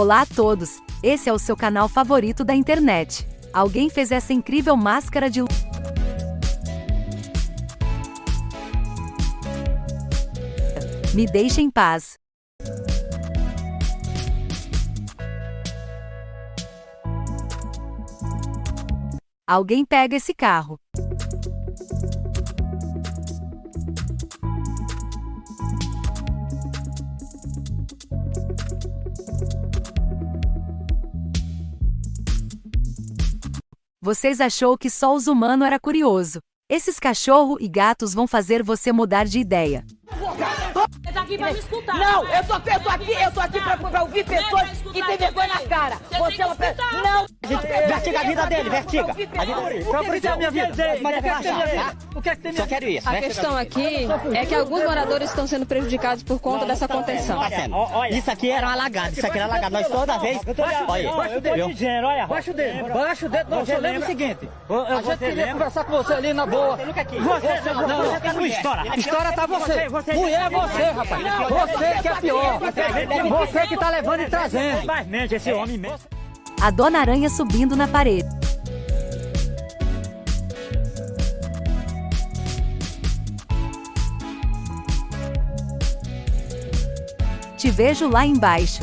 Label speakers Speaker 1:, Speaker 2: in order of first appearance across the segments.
Speaker 1: Olá a todos, esse é o seu canal favorito da internet. Alguém fez essa incrível máscara de Me deixe em paz. Alguém pega esse carro. Vocês achou que só os humanos era curioso. Esses cachorro e gatos vão fazer você mudar de ideia.
Speaker 2: Você tá aqui pra me escutar.
Speaker 3: Não, eu tô, eu tô aqui, eu tô aqui pra, pra ouvir pessoas que têm vergonha na cara. Você é uma pessoa. Não!
Speaker 4: Vertiga a vida dele, vertiga. A vida dele.
Speaker 5: Só por isso a minha vida.
Speaker 4: Mas é relaxar, tá?
Speaker 5: O que é que tem
Speaker 4: Só quero isso.
Speaker 6: A questão aqui é que alguns moradores estão sendo prejudicados por conta dessa contenção.
Speaker 4: Tá. Isso aqui era um alagado, isso aqui era alagado. Nós toda vez. Olha,
Speaker 5: Baixa o dedo, olha. Baixa o dedo. Baixa o dedo. Você lembra o seguinte. A gente queria conversar com você ali na boa. Você nunca quis. Você não, não. Sua história. História tá você. Mulher é você, rapaz. Você que é pior. Você que tá levando e trazendo. Mas mente, esse homem mesmo.
Speaker 1: A Dona Aranha subindo na parede. Te vejo lá embaixo.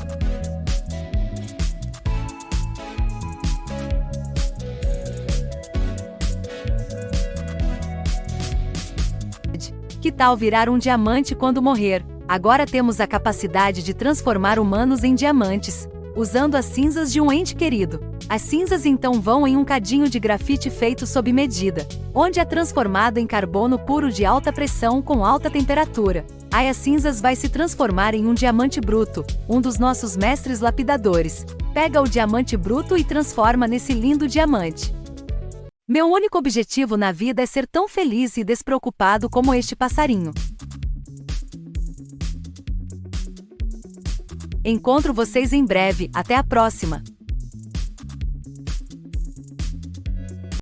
Speaker 1: Que tal virar um diamante quando morrer? Agora temos a capacidade de transformar humanos em diamantes, usando as cinzas de um ente querido. As cinzas então vão em um cadinho de grafite feito sob medida, onde é transformado em carbono puro de alta pressão com alta temperatura. Aí as cinzas vai se transformar em um diamante bruto, um dos nossos mestres lapidadores. Pega o diamante bruto e transforma nesse lindo diamante. Meu único objetivo na vida é ser tão feliz e despreocupado como este passarinho. Encontro vocês em breve, até a próxima!